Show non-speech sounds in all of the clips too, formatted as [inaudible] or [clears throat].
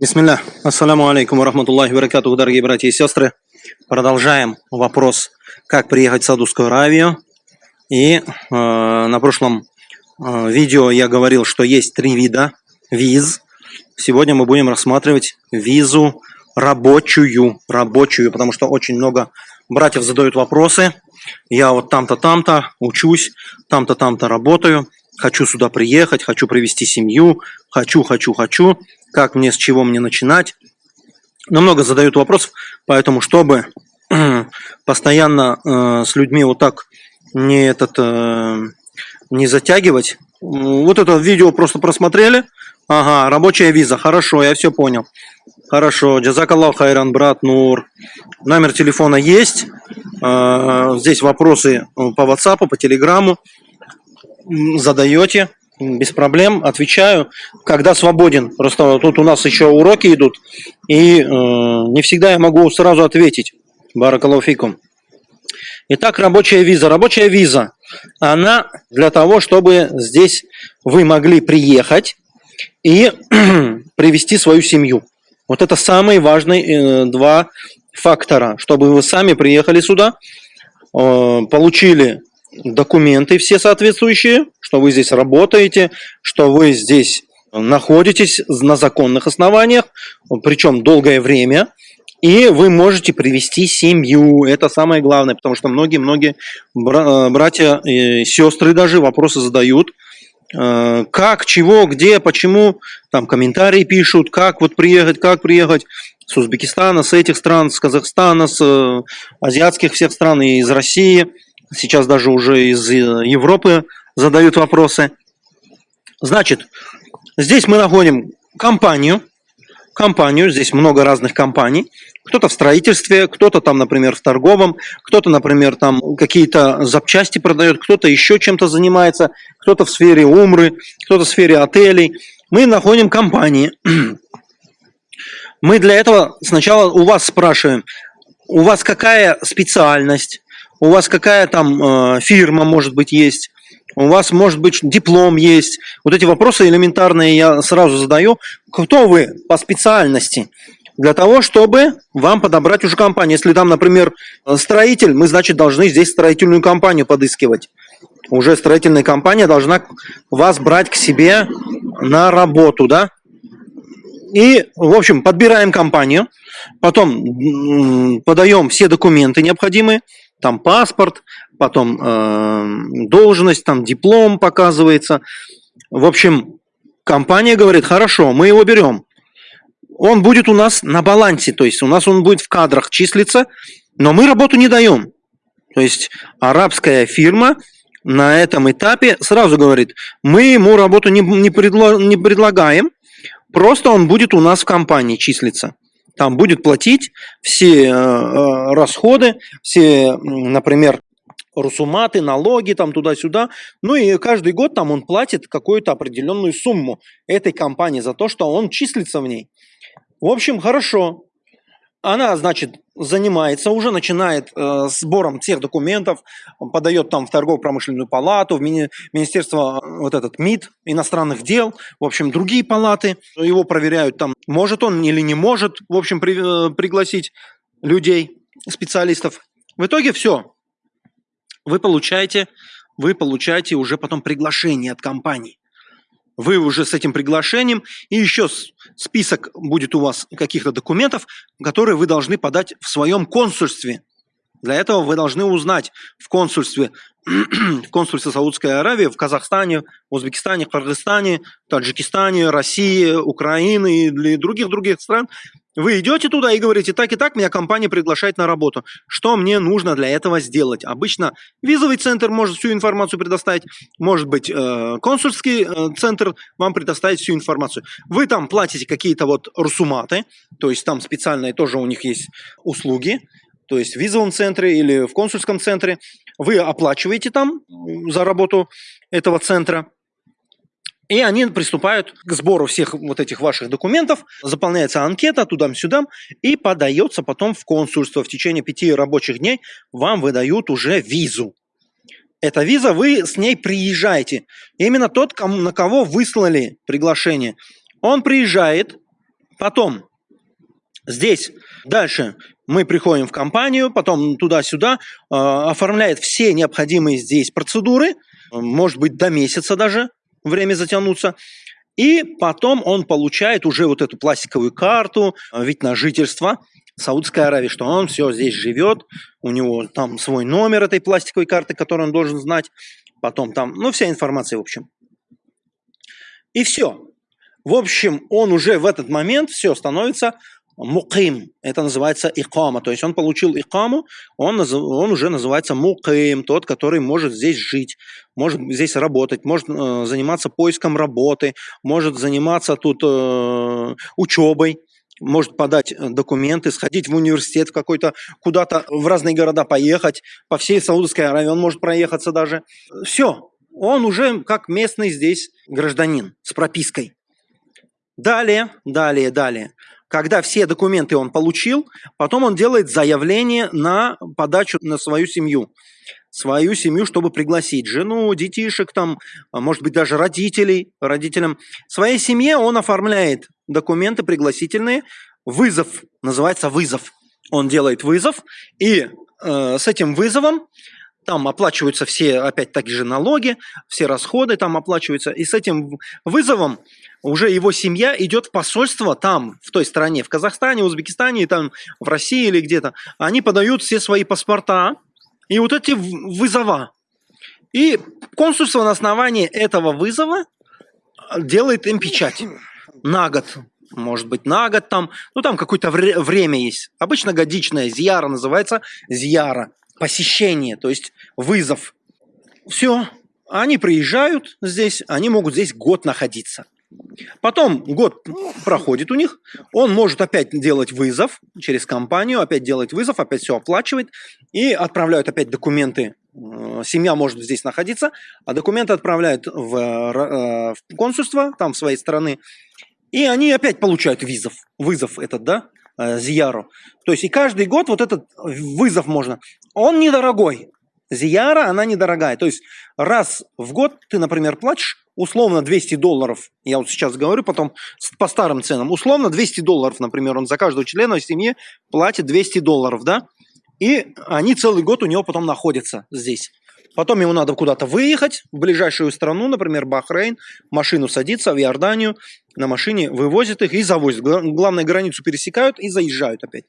Бисмилля. Ассаламу алейкум рахматуллахи баракатуху, дорогие братья и сестры. Продолжаем вопрос, как приехать в Саудовскую Аравию. И э, на прошлом э, видео я говорил, что есть три вида виз. Сегодня мы будем рассматривать визу рабочую, рабочую, потому что очень много братьев задают вопросы. Я вот там-то, там-то учусь, там-то, там-то работаю хочу сюда приехать, хочу привести семью, хочу, хочу, хочу, как мне, с чего мне начинать. Но много задают вопросов, поэтому, чтобы [clears throat] постоянно э, с людьми вот так не, этот, э, не затягивать, вот это видео просто просмотрели, ага, рабочая виза, хорошо, я все понял. Хорошо, джазакаллах хайран, брат Нур. Номер телефона есть. Э, здесь вопросы по WhatsApp, по Телеграму задаете, без проблем, отвечаю, когда свободен. Просто тут у нас еще уроки идут, и э, не всегда я могу сразу ответить. Баракалуфикум. Итак, рабочая виза. Рабочая виза, она для того, чтобы здесь вы могли приехать и [clears throat] привести свою семью. Вот это самые важные э, два фактора, чтобы вы сами приехали сюда, э, получили документы все соответствующие, что вы здесь работаете, что вы здесь находитесь на законных основаниях, причем долгое время, и вы можете привести семью. Это самое главное, потому что многие-многие братья и сестры даже вопросы задают, э, как, чего, где, почему, там комментарии пишут, как вот приехать, как приехать с Узбекистана, с этих стран, с Казахстана, с э, азиатских всех стран и из России – сейчас даже уже из э, Европы задают вопросы. Значит, здесь мы находим компанию, компанию, здесь много разных компаний, кто-то в строительстве, кто-то там, например, в торговом, кто-то, например, там какие-то запчасти продает, кто-то еще чем-то занимается, кто-то в сфере умры, кто-то в сфере отелей. Мы находим компании. Мы для этого сначала у вас спрашиваем, у вас какая специальность, у вас какая там э, фирма, может быть, есть, у вас, может быть, диплом есть. Вот эти вопросы элементарные я сразу задаю. Кто вы по специальности? Для того, чтобы вам подобрать уже компанию. Если там, например, строитель, мы, значит, должны здесь строительную компанию подыскивать. Уже строительная компания должна вас брать к себе на работу, да? И, в общем, подбираем компанию, потом подаем все документы необходимые, там паспорт, потом э, должность, там диплом показывается. В общем, компания говорит, хорошо, мы его берем. Он будет у нас на балансе, то есть у нас он будет в кадрах числиться, но мы работу не даем. То есть арабская фирма на этом этапе сразу говорит, мы ему работу не, не, предло, не предлагаем, просто он будет у нас в компании числиться там будет платить все э, э, расходы, все, например, русуматы, налоги там туда-сюда. Ну и каждый год там он платит какую-то определенную сумму этой компании за то, что он числится в ней. В общем, хорошо. Она, значит, занимается, уже начинает э, сбором всех документов, подает там в торгово-промышленную палату, в мини, Министерство э, вот этот МИД, иностранных дел, в общем, другие палаты. Его проверяют там, может он или не может, в общем, при, э, пригласить людей, специалистов. В итоге все. Вы получаете, вы получаете уже потом приглашение от компании вы уже с этим приглашением, и еще список будет у вас каких-то документов, которые вы должны подать в своем консульстве. Для этого вы должны узнать в консульстве, [clears throat] в консульстве Саудской Аравии, в Казахстане, Узбекистане, Кыргызстане, Таджикистане, России, Украины и других-других стран, вы идете туда и говорите, так и так, меня компания приглашает на работу. Что мне нужно для этого сделать? Обычно визовый центр может всю информацию предоставить, может быть, э, консульский э, центр вам предоставить всю информацию. Вы там платите какие-то вот русуматы, то есть там специальные тоже у них есть услуги, то есть в визовом центре или в консульском центре. Вы оплачиваете там за работу этого центра. И они приступают к сбору всех вот этих ваших документов, заполняется анкета туда-сюда и подается потом в консульство. В течение пяти рабочих дней вам выдают уже визу. Эта виза, вы с ней приезжаете. Именно тот, на кого выслали приглашение, он приезжает Потом здесь дальше мы приходим в компанию, потом туда-сюда, э, оформляет все необходимые здесь процедуры, может быть до месяца даже время затянуться. И потом он получает уже вот эту пластиковую карту, э, вид на жительство Саудской Аравии, что он все здесь живет, у него там свой номер этой пластиковой карты, который он должен знать, потом там, ну, вся информация, в общем. И все. В общем, он уже в этот момент все становится муким. Это называется икама. То есть он получил икаму, он, он уже называется муким, тот, который может здесь жить, может здесь работать, может э, заниматься поиском работы, может заниматься тут э, учебой может подать документы, сходить в университет какой-то, куда-то в разные города поехать, по всей Саудовской Аравии он может проехаться даже. Все, он уже как местный здесь гражданин с пропиской. Далее, далее, далее. Когда все документы он получил, потом он делает заявление на подачу на свою семью. Свою семью, чтобы пригласить жену, детишек, там, а может быть, даже родителей, родителям. Своей семье он оформляет документы пригласительные. Вызов, называется вызов. Он делает вызов, и э, с этим вызовом там оплачиваются все, опять таки же, налоги, все расходы там оплачиваются. И с этим вызовом уже его семья идет в посольство там, в той стране, в Казахстане, Узбекистане, там, в России или где-то. Они подают все свои паспорта и вот эти вызова. И консульство на основании этого вызова делает им печать на год. Может быть, на год там, ну там какое-то вре время есть. Обычно годичная зияра называется зияра, посещение, то есть вызов. Все, они приезжают здесь, они могут здесь год находиться. Потом год проходит у них, он может опять делать вызов через компанию, опять делать вызов, опять все оплачивает и отправляют опять документы. Э, семья может здесь находиться, а документы отправляют в, э, в консульство, там в своей страны, и они опять получают визов, вызов этот, да, э, Зияру. То есть и каждый год вот этот вызов можно. Он недорогой. Зияра, она недорогая. То есть раз в год ты, например, платишь условно 200 долларов, я вот сейчас говорю, потом по старым ценам, условно 200 долларов, например, он за каждого члена семьи платит 200 долларов, да, и они целый год у него потом находятся здесь. Потом ему надо куда-то выехать в ближайшую страну, например, Бахрейн, машину садится в Иорданию, на машине вывозят их и завозят. Главное, границу пересекают и заезжают опять.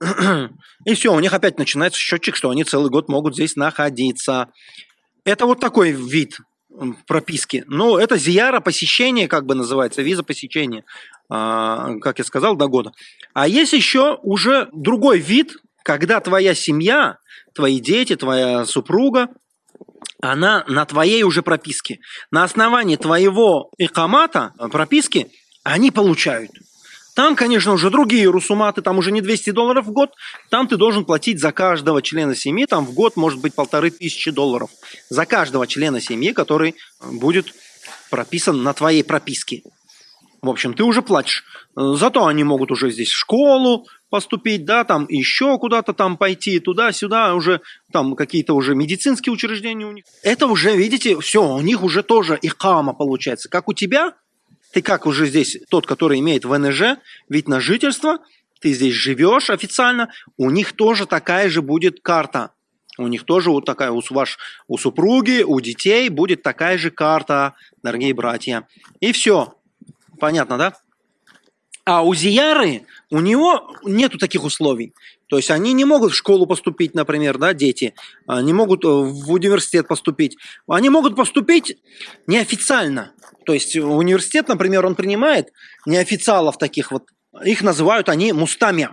[clears throat] И все, у них опять начинается счетчик, что они целый год могут здесь находиться. Это вот такой вид прописки. Ну, это зияра посещение, как бы называется, виза посещения, а, как я сказал, до года. А есть еще уже другой вид, когда твоя семья, твои дети, твоя супруга, она на твоей уже прописке. На основании твоего икамата, прописки, они получают. Там, конечно, уже другие русуматы, там уже не 200 долларов в год, там ты должен платить за каждого члена семьи, там в год может быть полторы тысячи долларов. За каждого члена семьи, который будет прописан на твоей прописке. В общем, ты уже платишь. Зато они могут уже здесь в школу поступить, да, там еще куда-то там пойти, туда-сюда, уже там какие-то уже медицинские учреждения у них. Это уже, видите, все, у них уже тоже икама получается. Как у тебя, ты как уже здесь, тот, который имеет ВНЖ, вид на жительство, ты здесь живешь официально, у них тоже такая же будет карта. У них тоже вот такая, у, ваш, у супруги, у детей будет такая же карта, дорогие братья. И все. Понятно, да? А у Зияры, у него нету таких условий. То есть они не могут в школу поступить, например, да, дети, не могут в университет поступить. Они могут поступить неофициально. То есть университет, например, он принимает неофициалов таких вот, их называют они мустами.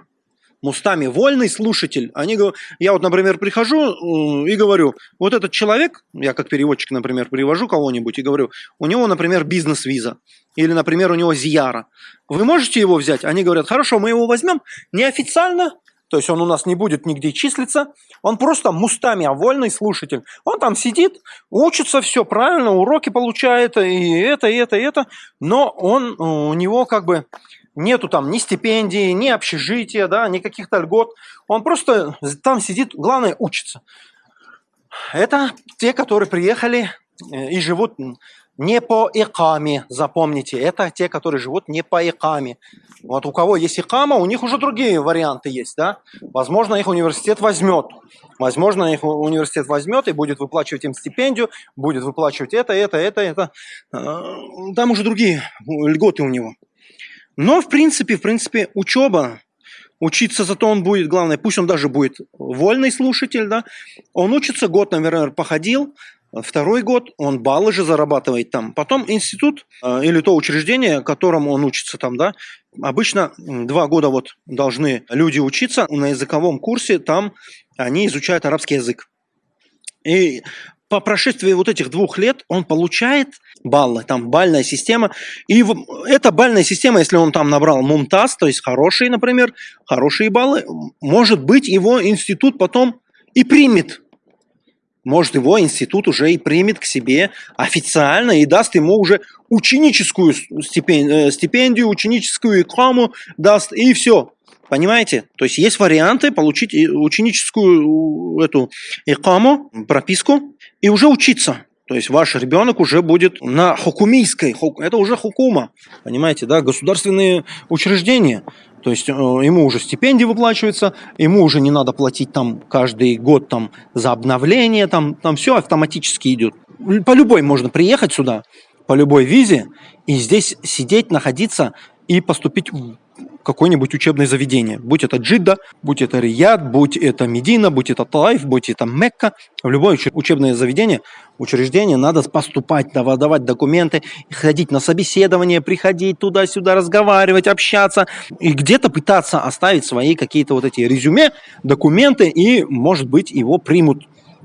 Мустами, вольный слушатель. Они, я вот, например, прихожу и говорю, вот этот человек, я как переводчик, например, привожу кого-нибудь и говорю, у него, например, бизнес-виза, или, например, у него зияра. Вы можете его взять? Они говорят, хорошо, мы его возьмем неофициально, то есть он у нас не будет нигде числиться. Он просто мустами, а вольный слушатель. Он там сидит, учится все правильно, уроки получает, и это, и это, и это. Но он, у него как бы нету там ни стипендии, ни общежития, да, ни каких-то льгот. Он просто там сидит, главное, учится. Это те, которые приехали э, и живут не по икаме, запомните, это те, которые живут не по икаме. Вот у кого есть икама, у них уже другие варианты есть, да? Возможно, их университет возьмет. Возможно, их университет возьмет и будет выплачивать им стипендию, будет выплачивать это, это, это, это. Э, там уже другие льготы у него. Но, в принципе, в принципе, учеба, учиться зато он будет, главное, пусть он даже будет вольный слушатель, да, он учится, год, наверное, походил, Второй год он баллы же зарабатывает там. Потом институт э, или то учреждение, которому он учится там, да, обычно два года вот должны люди учиться на языковом курсе, там они изучают арабский язык. И по прошествии вот этих двух лет он получает баллы, там бальная система. И эта бальная система, если он там набрал мумтаз, то есть хорошие, например, хорошие баллы, может быть его институт потом и примет может, его институт уже и примет к себе официально и даст ему уже ученическую стипендию, э, стипендию ученическую икраму даст, и все. Понимаете? То есть есть варианты получить ученическую эту икаму, прописку, и уже учиться. То есть ваш ребенок уже будет на хукумийской, это уже хукума, понимаете, да, государственные учреждения. То есть э, ему уже стипендии выплачиваются, ему уже не надо платить там каждый год там за обновление, там, там все автоматически идет. По любой можно приехать сюда, по любой визе, и здесь сидеть, находиться и поступить какое-нибудь учебное заведение. Будь это Джидда, будь это Рияд, будь это Медина, будь это Талайф, будь это Мекка. В любое учебное заведение, учреждение надо поступать, давать документы, ходить на собеседование, приходить туда-сюда, разговаривать, общаться. И где-то пытаться оставить свои какие-то вот эти резюме, документы, и, может быть, его примут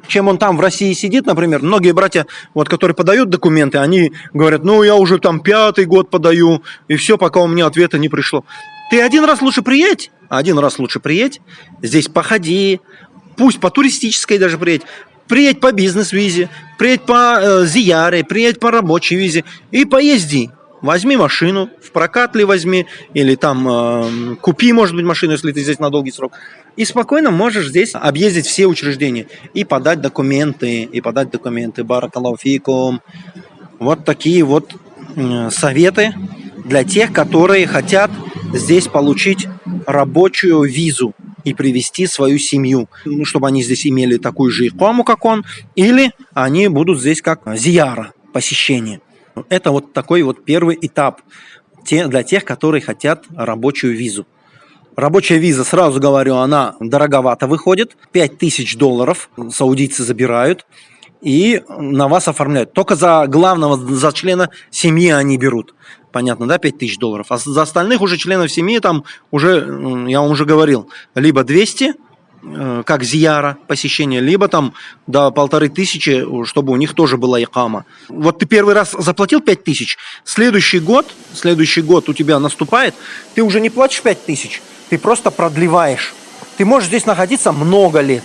чем он там в России сидит, например, многие братья, вот, которые подают документы, они говорят, ну, я уже там пятый год подаю, и все, пока у меня ответа не пришло. Ты один раз лучше приедь, один раз лучше приедь, здесь походи, пусть по туристической даже приедь, приедь по бизнес-визе, приедь по э, зияре, приедь по рабочей визе и поезди. Возьми машину, в прокат ли возьми, или там э, купи, может быть, машину, если ты здесь на долгий срок. И спокойно можешь здесь объездить все учреждения и подать документы, и подать документы. Баракалауфикум. Вот такие вот э, советы для тех, которые хотят здесь получить рабочую визу и привести свою семью, ну, чтобы они здесь имели такую же икому, как он, или они будут здесь как зияра, посещение. Это вот такой вот первый этап для тех, которые хотят рабочую визу. Рабочая виза, сразу говорю, она дороговато выходит. 5000 долларов саудийцы забирают и на вас оформляют. Только за главного, за члена семьи они берут понятно, да, 5 тысяч долларов. А за остальных уже членов семьи там уже, я вам уже говорил, либо 200, э, как зияра посещение, либо там до полторы тысячи, чтобы у них тоже была икама. Вот ты первый раз заплатил 5 тысяч, следующий год, следующий год у тебя наступает, ты уже не платишь 5 тысяч, ты просто продлеваешь. Ты можешь здесь находиться много лет.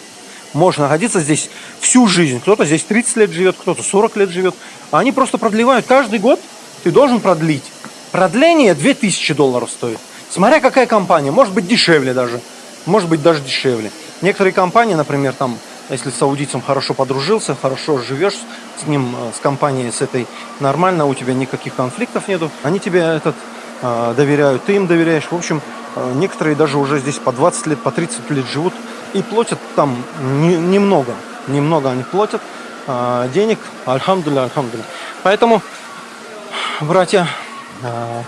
Можешь находиться здесь всю жизнь. Кто-то здесь 30 лет живет, кто-то 40 лет живет. А они просто продлевают каждый год. Ты должен продлить. Продление 2000 долларов стоит. Смотря какая компания, может быть дешевле даже. Может быть даже дешевле. Некоторые компании, например, там, если с саудийцем хорошо подружился, хорошо живешь с ним, э, с компанией, с этой, нормально, у тебя никаких конфликтов нету, они тебе этот э, доверяют, ты им доверяешь. В общем, э, некоторые даже уже здесь по 20 лет, по 30 лет живут и платят там не, немного. Немного они платят денег, альхамдуля, альхамдуля. Поэтому, братья, а,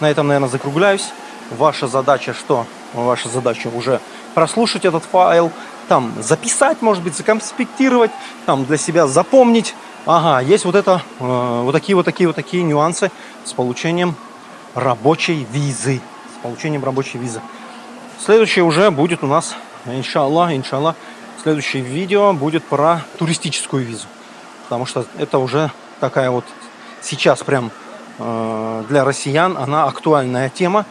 на этом, наверное, закругляюсь. Ваша задача что? Ваша задача уже прослушать этот файл, там записать, может быть, законспектировать, там для себя запомнить. Ага, есть вот это, э, вот такие вот такие вот такие нюансы с получением рабочей визы. С получением рабочей визы. Следующее уже будет у нас, иншаллах, иншаллах, следующее видео будет про туристическую визу. Потому что это уже такая вот сейчас прям Э, для россиян она актуальная тема,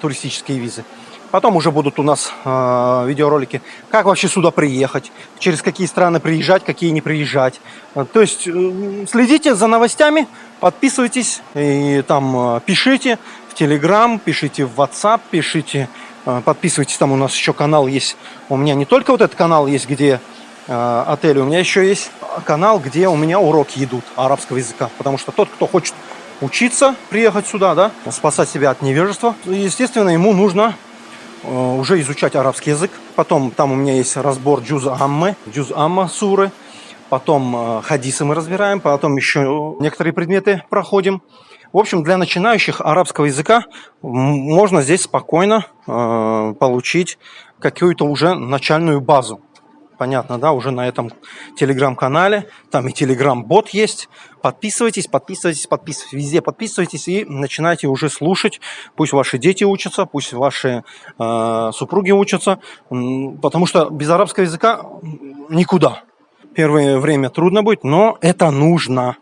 туристические визы. Потом уже будут у нас э, видеоролики, как вообще сюда приехать, через какие страны приезжать, какие не приезжать. Э, то есть э, следите за новостями, подписывайтесь и там э, пишите в Telegram, пишите в WhatsApp, пишите, подписывайтесь. Там у нас еще канал есть. У меня не только вот этот канал есть, где э, отели, у меня еще есть канал, где у меня уроки идут арабского языка. Потому что тот, кто хочет учиться, приехать сюда, да, спасать себя от невежества, естественно, ему нужно э, уже изучать арабский язык. Потом там у меня есть разбор джуз аммы, джуз амма суры. Потом э, хадисы мы разбираем, потом еще некоторые предметы проходим. В общем, для начинающих арабского языка можно здесь спокойно э, получить какую-то уже начальную базу. Понятно, да, уже на этом телеграм-канале, там и телеграм-бот есть. Подписывайтесь, подписывайтесь, подписывайтесь, везде подписывайтесь и начинайте уже слушать. Пусть ваши дети учатся, пусть ваши э, супруги учатся, потому что без арабского языка никуда. Первое время трудно будет, но это нужно.